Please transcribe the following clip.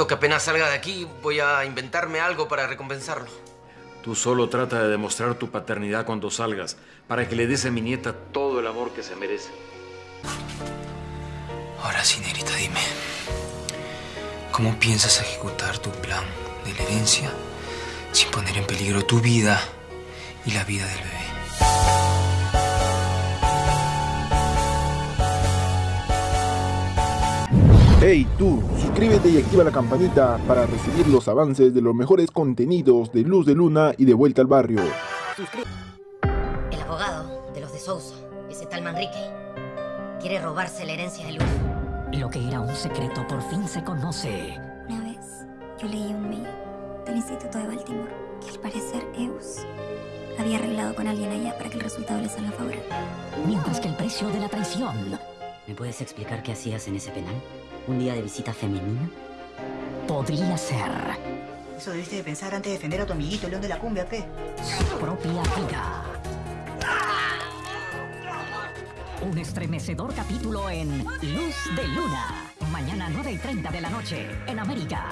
prometo que apenas salga de aquí voy a inventarme algo para recompensarlo. Tú solo trata de demostrar tu paternidad cuando salgas, para que le des a mi nieta todo el amor que se merece. Ahora sí, negrita, dime. ¿Cómo piensas ejecutar tu plan de la herencia sin poner en peligro tu vida y la vida del bebé? Hey tú, suscríbete y activa la campanita para recibir los avances de los mejores contenidos de Luz de Luna y de Vuelta al Barrio. El abogado de los de Sousa, ese tal Manrique, quiere robarse la herencia de Luz. Lo que era un secreto por fin se conoce. Una vez yo leí un mail del Instituto de Baltimore que al parecer Eus había arreglado con alguien allá para que el resultado le salga favorable. Mientras que el precio de la traición ¿Me puedes explicar qué hacías en ese penal? ¿Un día de visita femenina? podría ser Eso debiste de pensar antes de defender a tu amiguito, el león de la cumbia, pe. su propia vida. Un estremecedor capítulo en Luz de Luna. Mañana 9 y 30 de la noche en América.